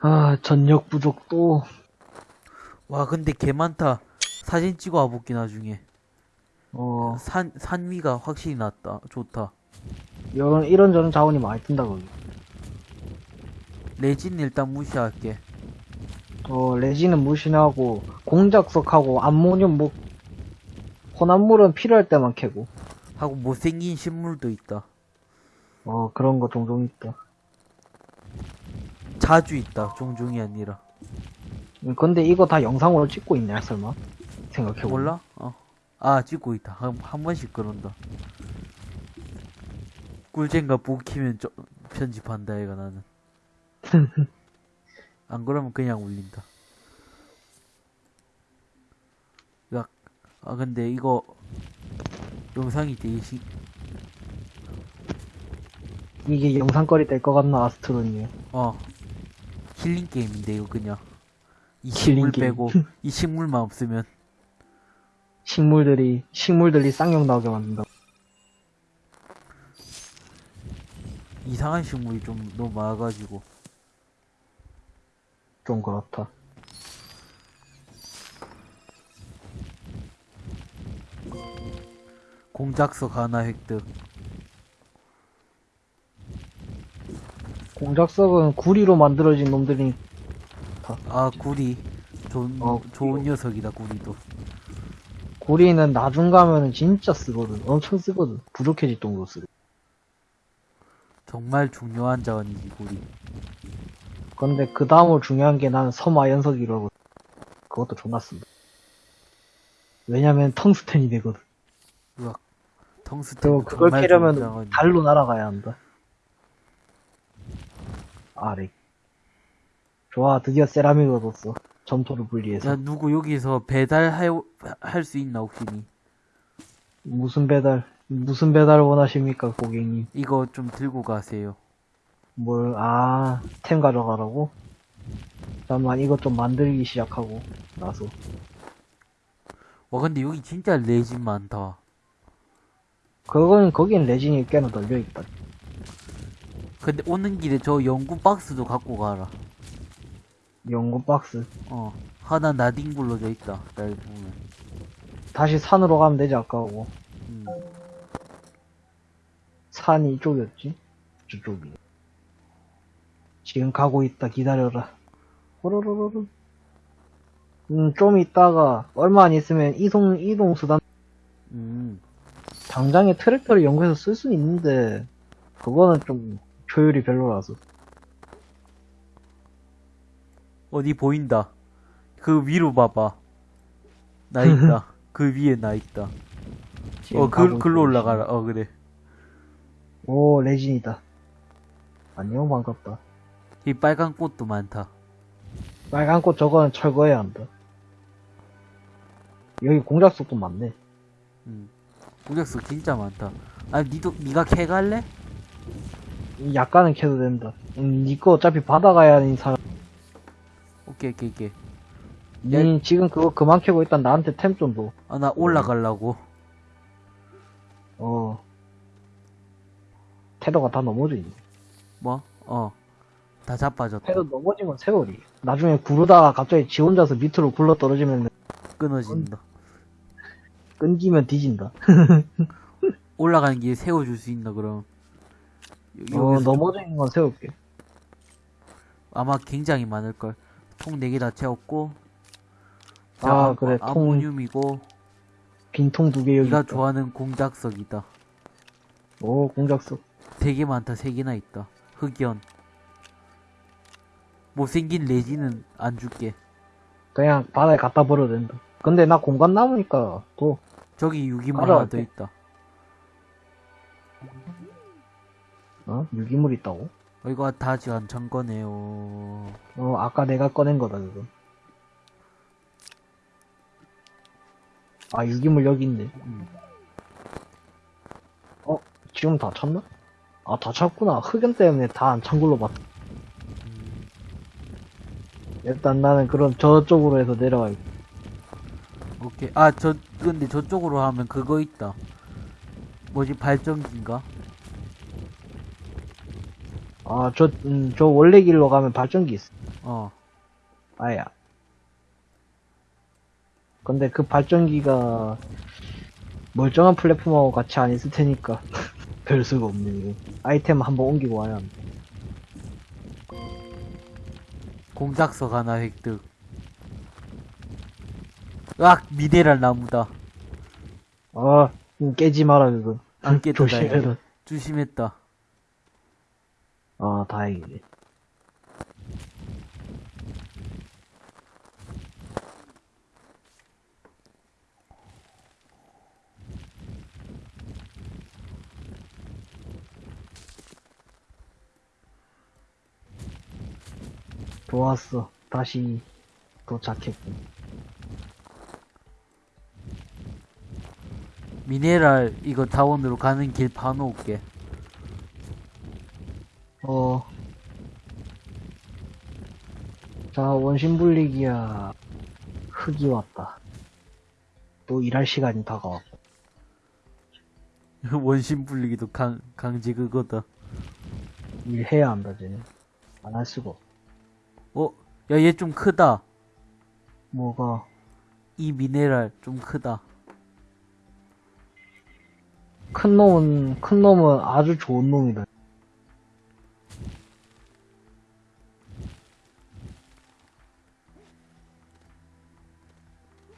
아, 전력 부족 또. 와 근데 개 많다 사진 찍어 와볼게 나중에 어, 산, 산 위가 확실히 낫다 좋다 이런, 이런저런 자원이 많이 뜬다, 거기. 레진 일단 무시할게 어, 레진은 무신하고, 공작석하고, 암모늄 뭐, 혼합물은 필요할 때만 캐고. 하고 못생긴 식물도 있다 어, 그런 거 종종 있다. 자주 있다 종종이 아니라 음, 근데 이거 다 영상으로 찍고 있냐, 설마? 생각해보면. 몰라? 어. 아 찍고 있다 한, 한 번씩 그런다 꿀잼과 복 키면 저, 편집한다 얘가 나는 안 그러면 그냥 울린다 야, 아 근데 이거 영상이 되게 시, 이게 영상거리 될 것 같나, 아스트로님. 어 힐링 게임인데 이거 그냥 이 식물. 빼고 이 식물만 없으면 식물들이, 식물들이 쌍욕 나오게 만든다. 이상한 식물이 좀 너무 많아가지고 좀 그렇다. 공작석 하나 획득 공작석은 구리로 만들어진 놈들이, 아 구리 좋은 어, 좋은 녀석이다 구리도 구리는 나중 가면은 진짜 쓰거든. 엄청 쓰거든. 부족해질 정도로 쓰고. 정말 중요한 자원이지 구리 근데 그 다음으로 중요한 게 나는 섬아연석이라고. 그것도 존나 쓴다. 왜냐면 텅스텐이 되거든. 으악 텅스텐 그걸 캐려면. 달로 날아가야 한다. 아렉. 좋아, 드디어 세라믹 얻었어. 점토를 분리해서. 야 누구 여기서 배달할 할수 있나 혹시 니 무슨 배달, 무슨 배달을 원하십니까, 고객님? 이거 좀 들고 가세요 뭘, 아, 템 가져가라고? 잠깐만, 이것 좀 만들기 시작하고, 나서. 와 근데 여기 진짜 레진 많다 그건, 거긴 레진이 꽤나 널려있다. 근데 오는 길에 저 연구 박스도 갖고 가라 연구 박스. 어 하나 나딘 굴러져 있다 날 보면 다시 산으로 가면 되지, 아까하고. 음. 산이 이쪽이었지? 저쪽이. 지금 가고 있다, 기다려라. 호로로로로. 음, 좀 있다가, 얼마 안 있으면 이동, 이동 수단, 음. 당장에 트랙터를 연구해서 쓸 수는 있는데, 그거는 좀, 효율이 별로라서. 어디 보인다. 그 위로 봐봐. 나 있다. 그 위에 나 있다. 어, 그, 글로 올라가라. 어, 그래. 오, 레진이다. 안녕, 반갑다. 이 빨간 꽃도 많다. 빨간 꽃 저거는 철거해야 한다. 여기 공작석도 많네. 음. 무적수 진짜 많다. 아, 니도, 니가 캐갈래? 약간은 캐도 된다. 음, 니거 어차피 받아가야 하는 사람. 오케이, 오케이, 오케이. 니 지금 그거 그만 캐고 일단 나한테 템 좀 줘. 아, 나 올라가려고. 어. 테러가 다 넘어져 있네. 뭐? 어. 다 자빠졌다. 테러 넘어진 건 세월이. 나중에 구르다가 갑자기 지 혼자서 밑으로 굴러 떨어지면 끊어진다. 끊기면 뒤진다. 올라가는 길에 세워줄 수 있나, 그럼? 여- 어, 있는 건 세울게. 아마 굉장히 많을걸. 통 4개 다 채웠고. 아, 그래, 통- 아모늄이고, 빈통 두 개 여기. 네가 있다. 좋아하는 공작석이다. 오, 공작석. 되게 많다. 3개나 있다. 흑연. 못생긴 레지는 안 줄게. 그냥 바다에 갖다 버려도 된다. 근데 나 공간 남으니까 또, 저기 유기물 하나 더? 있다. 어? 유기물 있다고? 어, 이거 다안찬 거네요. 어, 아까 내가 꺼낸 거다, 그거. 아, 유기물 여기 있네. 음. 어, 지금 다 찼나? 아, 다 찼구나. 흑연 때문에 다 안 찬 걸로 봤다. 음. 일단 나는 그럼 저쪽으로 해서 내려가야겠다. 오케이. 아, 저, 근데 저쪽으로 하면 그거 있다. 뭐지, 발전기인가? 아, 저, 음, 저 원래 길로 가면 발전기 있어. 어. 아야. 근데 그 발전기가 멀쩡한 플랫폼하고 같이 안 있을 테니까 별 수가 없네, 이거. 아이템 한번 옮기고 와야 한다. 공작석 하나 획득. 으악! 미네랄 나무다. 아, 음, 깨지 마라, 그거. 안 깼다, 조심해라. 조심했다. 아, 다행이네. 좋았어. 다시 도착했군. 미네랄 이거 다원으로 가는 길 봐놓을게. 어. 자, 원심 불리기야. 흙이 왔다. 또 일할 시간이 다가왔고. 원심 불리기도 강, 강제 그거다. 일해야 한다, 쟤는. 안 할 수가. 어? 야, 얘 좀 크다. 뭐가, 이 미네랄 좀 크다. 큰 놈은, 큰 놈은 아주 좋은 놈이다.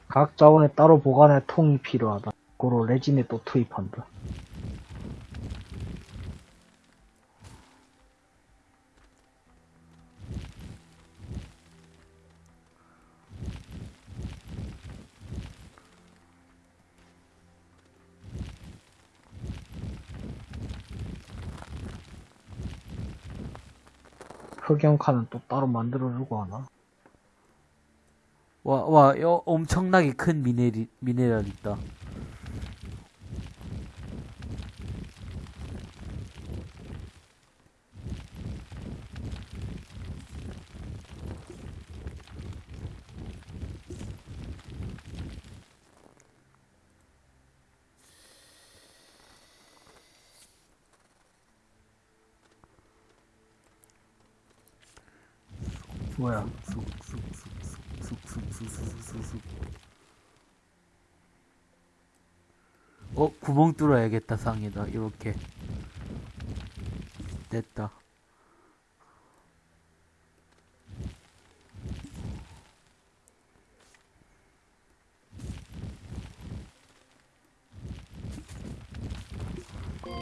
각 자원에 따로 보관할 통이 필요하다. 고로 레진에 또 투입한다. 흑연칸은 또 따로 만들어주고 하나? 와, 와, 여, 엄청나게 큰 미네리, 미네랄 있다. 뚫어야겠다, 상에다. 이렇게. 됐다.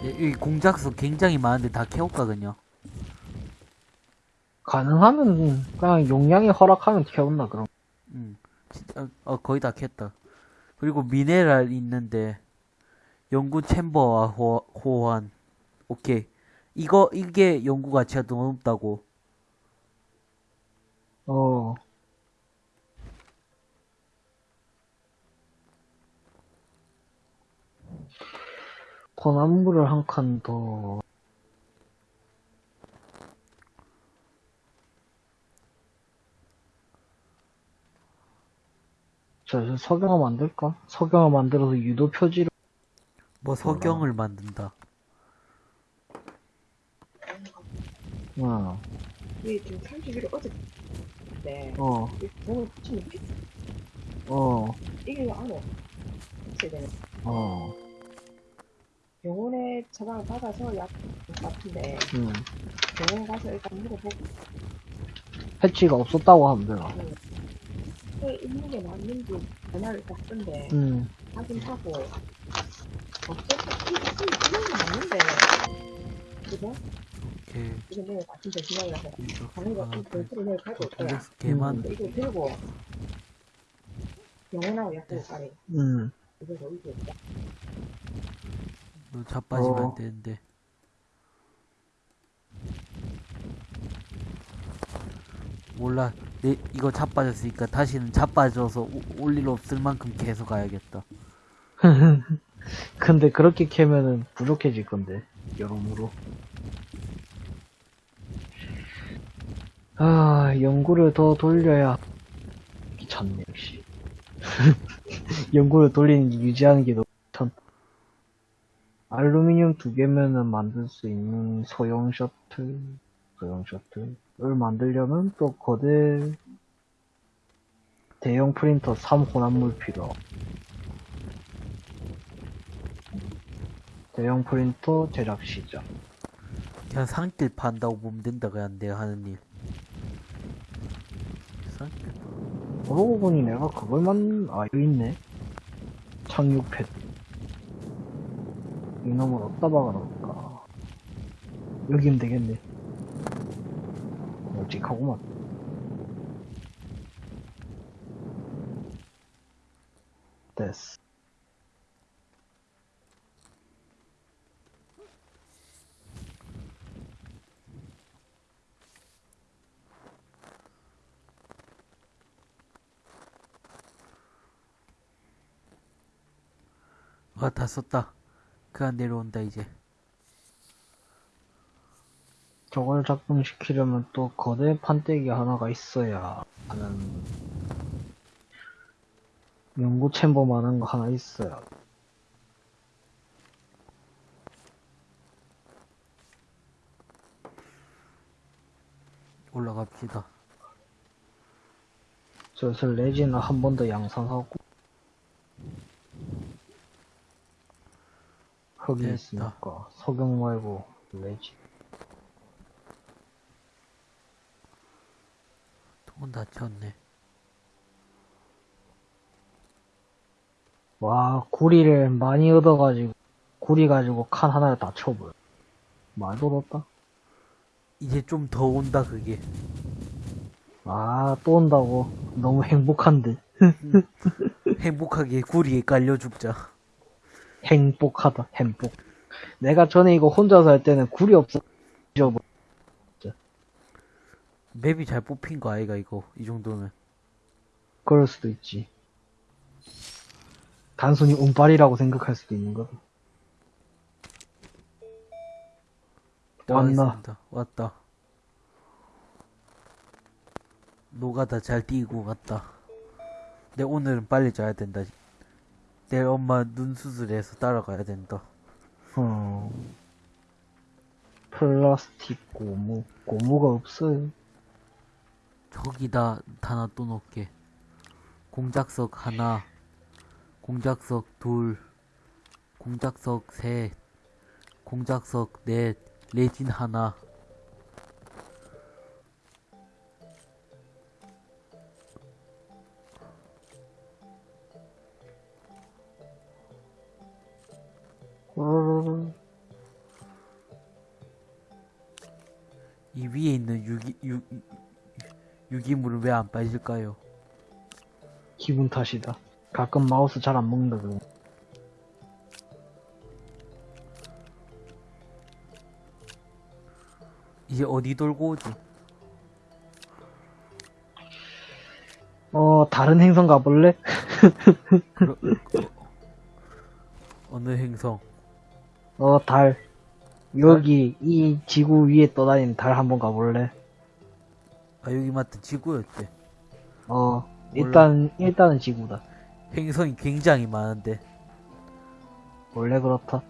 네, 이 공작소 굉장히 많은데 다 캐올까, 그냥? 가능하면 그냥 용량이 허락하면 태웠나 그럼. 응, 진짜, 어, 거의 다 캤다. 그리고 미네랄 있는데, 연구 챔버와 호, 호환. 오케이. 이거, 이게 연구 가치가 더 높다고. 어. 권한물을 한칸 더. 자, 이제 석영화 만들까? 석영화 만들어서 유도 표지를, 뭐 석영을 만든다. 어, 이게 지금 31일 어제 네. 어, 오늘 붙이면 피 어, 이게 안 와. 있어야 되는. 어, 병원에 처방을 받아서 약 같은데 음. 병원 가서 일단 물어보고 패치가 없었다고 하면 되나? 왜 있는 게 맞는지 전화를 받던데 음, 확인하고 맞는데 그죠? 오케이. 이거 내일 아침 이거 하나, 좀 둘, 별도로 내일 가고. 공작소 개만. 이거 들고 병원하고 약국 가래. 음. 이거 여기서 있다. 너 자빠지면 어. 안 되는데. 몰라. 내, 이거 자빠졌으니까 다시는 자빠져서 오- 올일 없을 만큼 계속 가야겠다. 근데 그렇게 캐면은 부족해질 건데 여러모로. 아 연구를 더 돌려야 귀찮네 역시. 연구를 돌리는 게 유지하는 게 너무 귀찮. 알루미늄 두 개면은 만들 수 있는 소형 셔틀 소형 셔틀을 만들려면 또 거대 대형 프린터 3 혼합물 필요. 대형 프린터 제작 시작. 그냥 상길 판다고 보면 된다 그냥 내가 하는 일 상길 그러고 보니 내가 그걸 만, 아, 여기 있네. 착륙 패드. 이놈을 어디다 박아놓을까. 여기면 되겠네. 널찍하구만. 됐어. 아다 썼다. 그냥 내려온다 이제. 저걸 작동시키려면 또 거대 판때기 하나가 있어야 하는 연구 챔버 많은 거 하나 있어야. 올라갑시다. 슬슬 레진을 한번 더 양산하고 됐다. 있으니까 석영 말고 레진 통은 다 쳤네. 와 구리를 많이 얻어가지고 구리 가지고 칸 하나를 다 쳐버려. 말도 없다? 이제 좀 더 온다 그게. 아 또 온다고? 너무 행복한데. 행복하게 구리에 깔려 죽자 행복하다 행복. 내가 전에 이거 혼자서 할 때는 굴이 없어. 잊어버 맵이 잘 뽑힌 거 아이가 이거. 이 정도면. 그럴 수도 있지. 단순히 운빨이라고 생각할 수도 있는 거다 왔나? 왔다. 왔다. 노가다 잘 뛰고 갔다. 내 오늘은 빨리 자야 된다 내 엄마 눈 수술해서 따라가야 된다. 어. 플라스틱 고무 고무가 없어요. 저기다 하나 또 놓게. 공작석 하나 공작석 둘 공작석 셋 공작석 넷 레진 하나 왜 안 빠질까요? 기분 탓이다 가끔 마우스 잘 안 먹는다 그래 이제 어디 돌고 오지? 어 다른 행성 가볼래? 그러, 그, 어느 행성? 어 달 여기 이 지구 위에 떠다니는 달 한번 가볼래? 아 여기 맞다 지구였대. 어 일단 일단은 지구다. 행성이 굉장히 많은데. 원래 그렇다.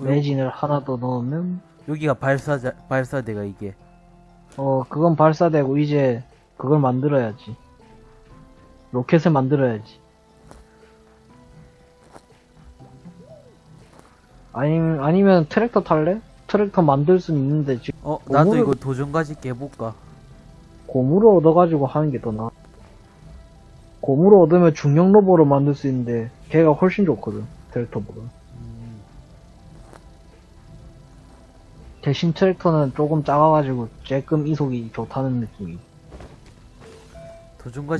왜- 레진을 하나 더 넣으면? 여기가 발사자 발사대가 이게. 어 그건 발사되고 이제 그걸 만들어야지. 로켓을 만들어야지. 아니, 아니면 트랙터 탈래? 트랙터 만들 순 있는데 지금 어 나도 고무를- 이거 도전까지 깨볼까? 고무를 얻어가지고 하는 게 더 나아 고무를 얻으면 중형 로봇을 만들 수 있는데 걔가 훨씬 좋거든 트랙터보다 음, 대신 트랙터는 조금 작아가지고 조금 이속이 좋다는 느낌이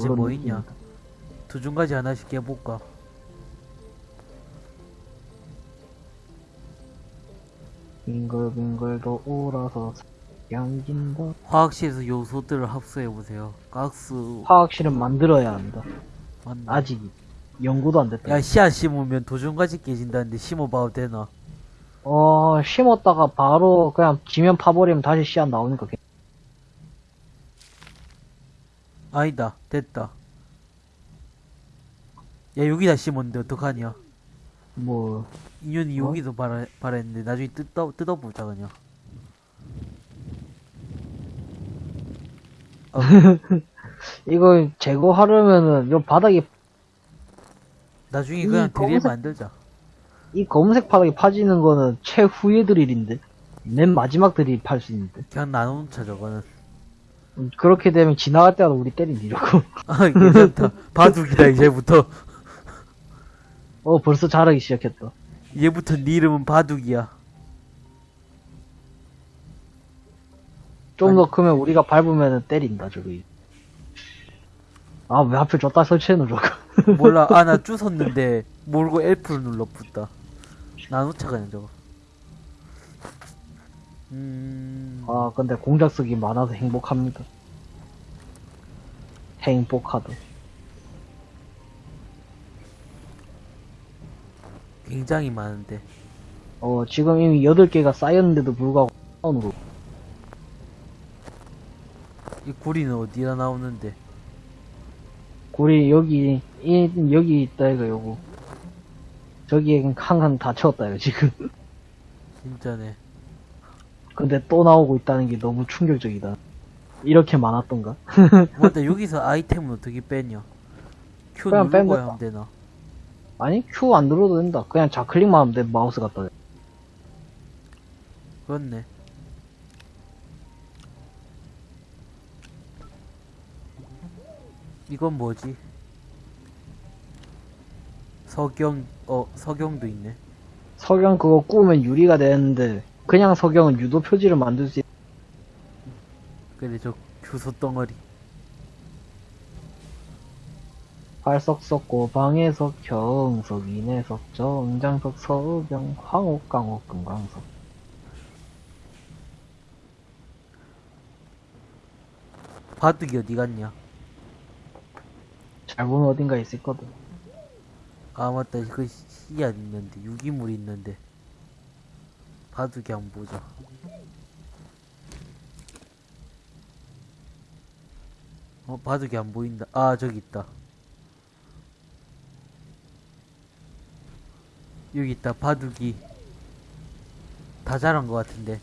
그런 뭐. 있냐? 도전까지 하나씩 깨볼까? 빙글빙글 도울아서 양긴다 화학실에서 요소들을 합수해 보세요. 가스 화학실은 만들어야 한다 맞나? 아직 연구도 안 됐다 야 씨앗 심으면 도전까지 깨진다는데 심어봐도 되나? 어 심었다가 바로 그냥 지면 파버리면 다시 씨앗 나오니까 괜- 아니다 됐다. 야 여기다 심었는데 어떡하냐? 뭐, 인연이 어? 여기도 바라, 바랬는데 나중에 뜯어, 뜯어보자 그냥 이거 제거하려면은, 요 바닥에, 나중에 이 그냥 드릴 검은색- 만들자 이 검은색 바닥에 파지는 거는 최후의 드릴인데. 맨 마지막 드릴 팔 수 있는데. 그냥 나눠놓자 저거는 음, 그렇게 되면 지나갈 때마다 우리 때리려고. 아 괜찮다 바둑이다 이제부터 어, 벌써 잘하기 시작했다. 이제부터 네 이름은 바둑이야 좀 더 크면 우리가 밟으면 때린다, 저기. 아, 왜 하필 줬다 설치해놓은 저거. 몰라 아 나 주웠는데 모르고 F를 눌러 붙다 나눠차 그냥 저거 음 아, 근데 공작 쓰기 많아서 행복합니다. 행복하다. 굉장히 많은데 어, 지금 이미 8개가 쌓였는데도 불구하고, 다운으로. 이 구리는 어디다 나오는데 고리, 여기, 이, 여기 있다, 이거, 요거. 저기에 한칸 다 채웠다, 이거, 지금. 진짜네 근데 또 나오고 있다는 게 너무 충격적이다. 이렇게 많았던가? 맞다 여기서 아이템은 어떻게 빼냐 그냥 누르고 하면 되나 아니, Q 안 눌러도 된다. 그냥 좌클릭만 하면 돼, 마우스 갖다. 대. 그렇네 이건 뭐지 석영 어 석영도 있네 석영 그거 꾸우면 유리가 되는데, 그냥 석영은 유도 표지를 만들 수 있, 그래 저 주소 덩어리 발석석, 고 방해석, 경석, 인해석, 정장석, 석영, 황옥, 강옥, 금강석. 바둑이 어디 갔냐? 잘 보면 어딘가 있을 거든. 아 맞다. 그 씨앗 있는데 유기물 있는데. 바둑이 한번 보자. 어 바둑이 안 보인다. 아 저기 있다 여기 있다. 바둑이. 다 자란 것 같은데.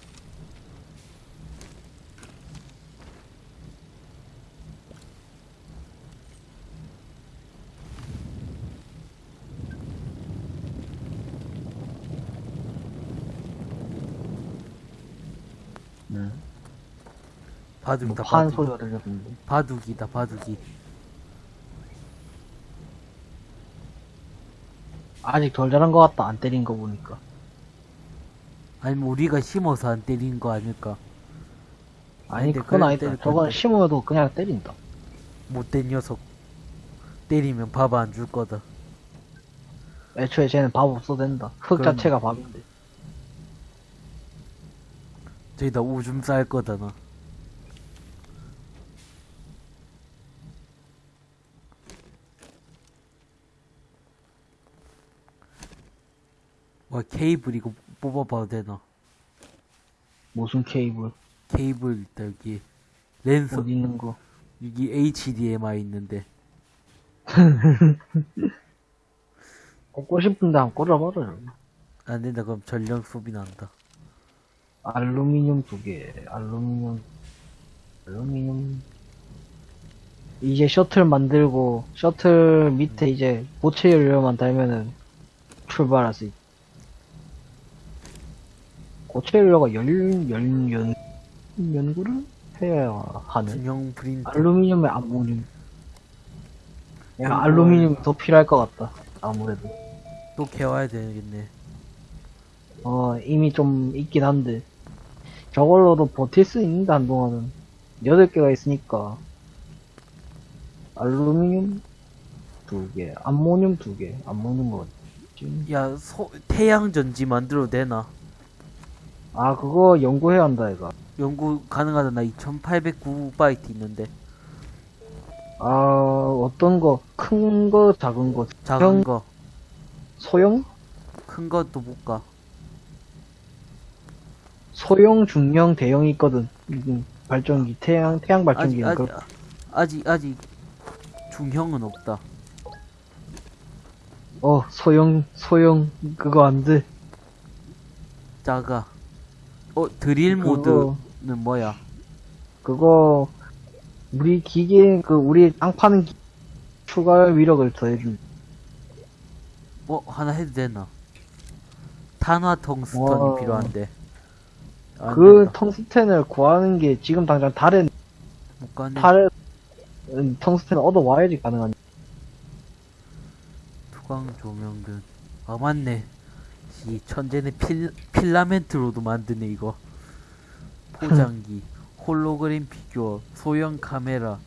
응. 바둑이다 뭐판 바둑. 소리가 들렸는데. 바둑이다 바둑이 아직 덜 자란 것 같다, 안 때린 거 보니까. 아니면 우리가 심어서 안 때린 거 아닐까 아니, 그건 아니다. 건데. 심어도 그냥 때린다. 못된 녀석 때리면 밥 안 줄 거다 애초에 쟤는 밥 없어도 된다. 흙 그럼. 자체가 밥인데. 저기다 오줌 쌀 거다 나 와 케이블 이거 뽑아봐도 되나 무슨 케이블, 케이블 있다 여기 랜선 어디 있는 거. 여기 HDMI 있는데 꽂고 싶은데 안 꽂아버려. 안 된다 그럼 전력 소비 난다 알루미늄 두 개, 알루미늄, 알루미늄. 이제 셔틀 만들고, 셔틀 밑에 이제 고체 연료만 달면은 출발할 수 있. 고체 연료가 열, 열, 연, 연구를 해야 하는. 중형 프린터 알루미늄에 암모늄. 야, 알루미늄 더 필요할 것 같다. 아무래도. 또 개와야 되겠네 어, 이미 좀 있긴 한데. 저걸로도 버틸 수 있는데, 한동안은. 8개가 있으니까. 알루미늄 두 개, 암모늄 두 개, 암모늄 뭐지? 야 소, 태양전지 만들어도 되나 아, 그거 연구해야 한다, 이거. 연구 가능하다 나 2809바이트 있는데 아, 어떤 거, 큰 거, 작은 거, 작은 형- 거 소형? 큰 것도 못 가. 소형, 중형, 대형이 있거든. 음, 발전기, 태양, 태양 아직 발전기는 아직 그, 아직 아직 중형은 없다. 어, 소형, 소형, 그거 안 돼. 작아. 어, 드릴 그거- 모드는 뭐야? 그거, 우리 기계, 그, 우리 땅 파는 기, 추가 위력을 더해준. 어, 하나 해도 되나? 탄화 텅스턴이 와. 필요한데. 안 그. 텅스텐을 구하는 게 지금 당장 달에, 못 가네. 달에, 음, 텅스텐을 얻어 와야지 가능한. 투광 조명등. 아, 맞네. 이 천재는 필, 필라멘트로도 만드네, 이거. 포장기, 홀로그램 피규어, 소형 카메라,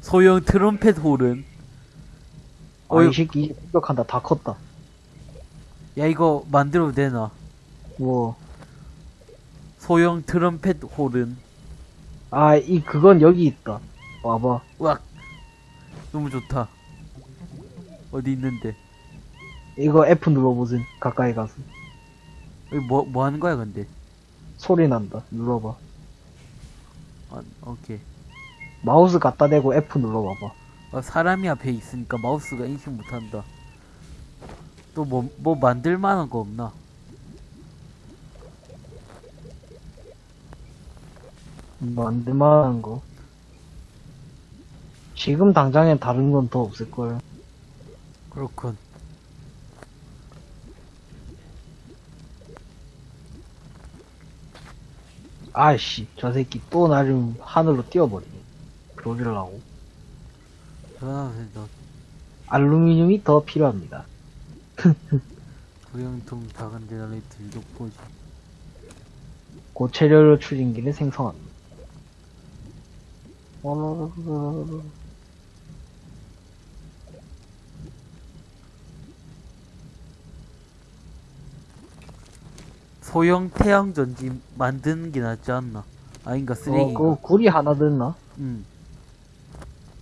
소형 트럼펫 홀은. 어, 이 어이, 새끼 이제 공격한다. 다 컸다. 야, 이거 만들어도 되나? 뭐, 소형 트럼펫 홀은. 아, 이, 그건 여기 있다. 와봐. 와 너무 좋다. 어디 있는데? 이거 F 눌러보세요. 가까이 가서. 여기 뭐, 뭐 하는 거야, 근데? 소리 난다. 눌러봐. 아, 오케이. 마우스 갖다 대고 F 눌러봐봐. 아, 사람이 앞에 있으니까 마우스가 인식 못한다. 또 뭐, 뭐 만들 만한 거 없나? 만들 만한 거. 지금 당장엔 다른 건 더 없을걸. 그렇군. 아이씨, 저 새끼 또 나 좀 하늘로 띄워버리네. 그러려고. 아, 너 알루미늄이 더 필요합니다. 구형통 작은 제너레이터 유독 보지. 고체료로 추진기를 생성합니다. 소형 태양 전지 만드는 게 낫지 않나? 아닌가 어, 쓰레기. 그 굴이 하나 됐나? 응.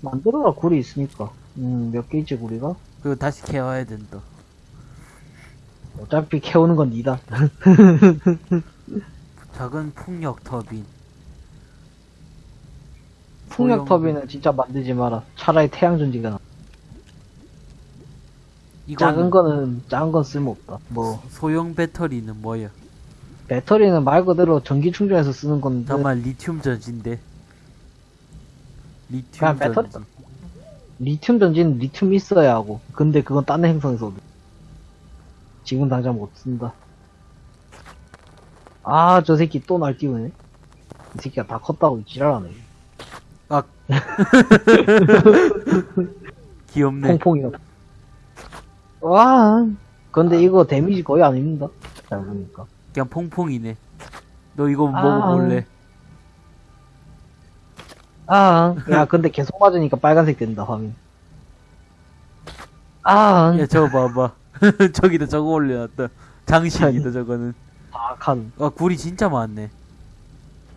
만들어라 굴이 있으니까. 음, 몇개 있지 굴이가? 그리고 다시 캐와야 된다. 어차피 캐오는 건 니다. 작은 풍력 터빈. 풍력 터빈은 진짜 만들지 마라. 차라리 태양 전지가 나. 이건 작은 거는 작은 건 쓸모없다. 뭐 소형 배터리는 뭐야? 배터리는 말 그대로 전기 충전해서 쓰는 건데 정말 리튬 전지인데. 리튬 그냥 배터리- 전지. 리튬 전지는 리튬 있어야 하고 근데 그건 딴 행성에서 얻어. 지금 당장 못 쓴다. 아 저 새끼 또날 띄우네. 이 새끼가 다 컸다고 지랄하네. 아. 귀엽네. 퐁퐁이가. 와. 근데 이거 데미지 거의 아닙니다. 잘 보니까. 그냥 퐁퐁이네. 너 이거 아. 먹어볼래? 아. 야 근데 계속 맞으니까 빨간색 된다 화면. 아. 야, 저거 봐봐. 저기다 저거 올려놨다. 장식이다, 저거는. 악한. 아, 굴이 진짜 많네.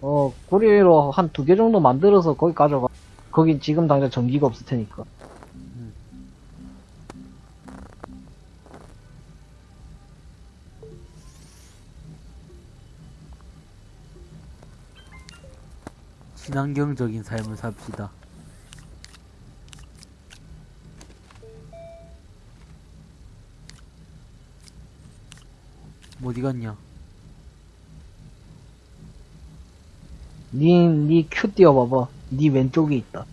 어, 구리로 한 두 개 정도 만들어서 거기 가져가. 거기 지금 당장 전기가 없을 테니까. 친환경적인 삶을 삽시다. 어디 갔냐? 니, 니 Q 띄워봐봐. 니 왼쪽에 있다.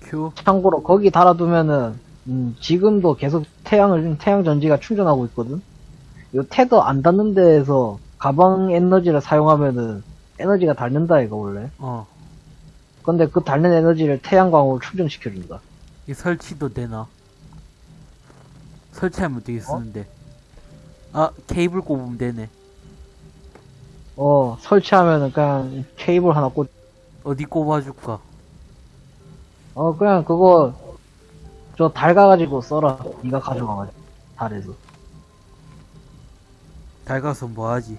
Q? 참고로 거기 달아두면은, 음, 지금도 계속 태양을, 태양 전지가 충전하고 있거든? 요 tether 안 닿는 데에서 가방 에너지를 사용하면은 에너지가 닳는다, 이거 원래. 어. 근데 그 닳는 에너지를 태양광으로 충전시켜준다. 이 설치도 되나? 설치하면 어떻게 쓰는데? 아, 케이블 꼽으면 되네. 어, 설치하면은 그냥 케이블 하나 꽂, 어디 꼽아줄까? 어, 그냥 그거, 저 달 가가지고 써라. 니가 가져가가지고. 달에서. 달 가서 뭐 하지?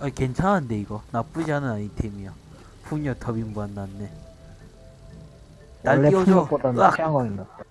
아, 괜찮은데, 이거. 나쁘지 않은 아이템이야. 풍력 터빈 무한 났네. 날 원래 띄워줘. 풍력보다는 으악! 태양광이 낫다.